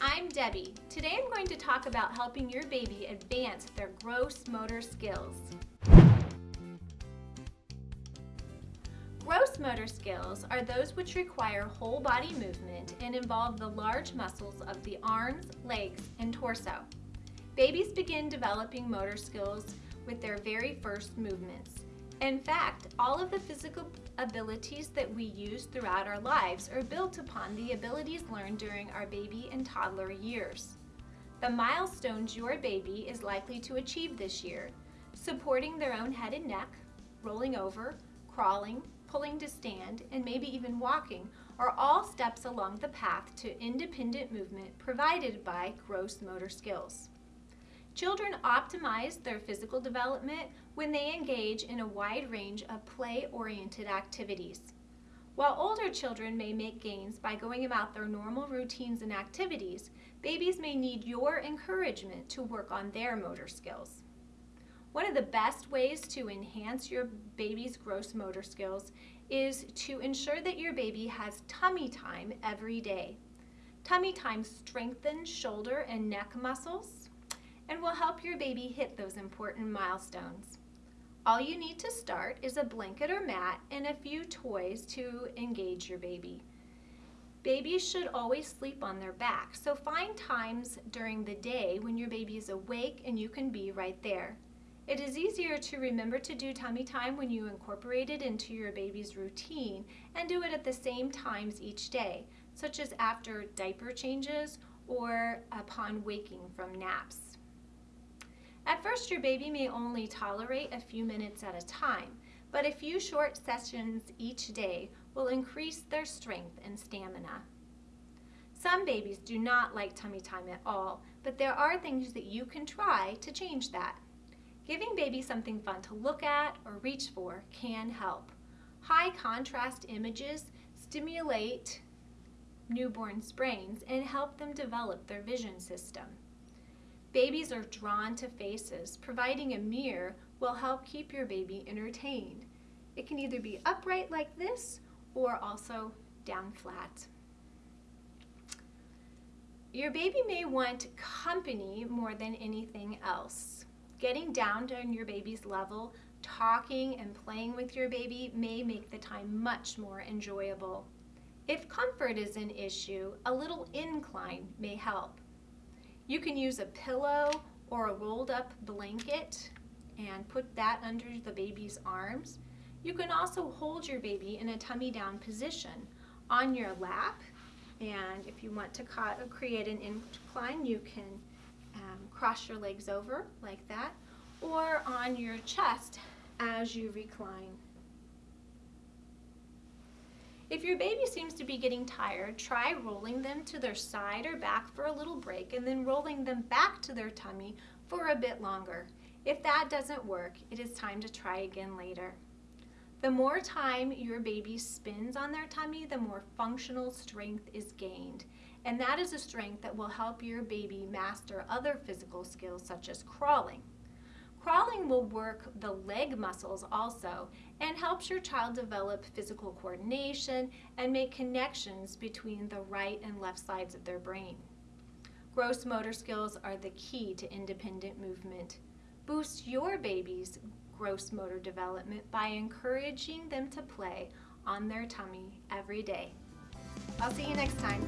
I'm Debbie. Today I'm going to talk about helping your baby advance their gross motor skills. Gross motor skills are those which require whole body movement and involve the large muscles of the arms, legs, and torso. Babies begin developing motor skills with their very first movements. In fact, all of the physical abilities that we use throughout our lives are built upon the abilities learned during our baby and toddler years. The milestones your baby is likely to achieve this year, supporting their own head and neck, rolling over, crawling, pulling to stand, and maybe even walking, are all steps along the path to independent movement provided by gross motor skills. Children optimize their physical development when they engage in a wide range of play-oriented activities. While older children may make gains by going about their normal routines and activities, babies may need your encouragement to work on their motor skills. One of the best ways to enhance your baby's gross motor skills is to ensure that your baby has tummy time every day. Tummy time strengthens shoulder and neck muscles, and will help your baby hit those important milestones. All you need to start is a blanket or mat and a few toys to engage your baby. Babies should always sleep on their back, so find times during the day when your baby is awake and you can be right there. It is easier to remember to do tummy time when you incorporate it into your baby's routine and do it at the same times each day, such as after diaper changes or upon waking from naps. At first, your baby may only tolerate a few minutes at a time, but a few short sessions each day will increase their strength and stamina. Some babies do not like tummy time at all, but there are things that you can try to change that. Giving baby something fun to look at or reach for can help. High contrast images stimulate newborn's brains and help them develop their vision system. Babies are drawn to faces. Providing a mirror will help keep your baby entertained. It can either be upright like this or also down flat. Your baby may want company more than anything else. Getting down to your baby's level, talking and playing with your baby may make the time much more enjoyable. If comfort is an issue, a little incline may help. You can use a pillow or a rolled up blanket and put that under the baby's arms. You can also hold your baby in a tummy down position on your lap and if you want to create an incline you can um, cross your legs over like that or on your chest as you recline. If your baby seems to be getting tired, try rolling them to their side or back for a little break and then rolling them back to their tummy for a bit longer. If that doesn't work, it is time to try again later. The more time your baby spends on their tummy, the more functional strength is gained. And that is a strength that will help your baby master other physical skills such as crawling. Crawling will work the leg muscles also and helps your child develop physical coordination and make connections between the right and left sides of their brain. Gross motor skills are the key to independent movement. Boost your baby's gross motor development by encouraging them to play on their tummy every day. I'll see you next time.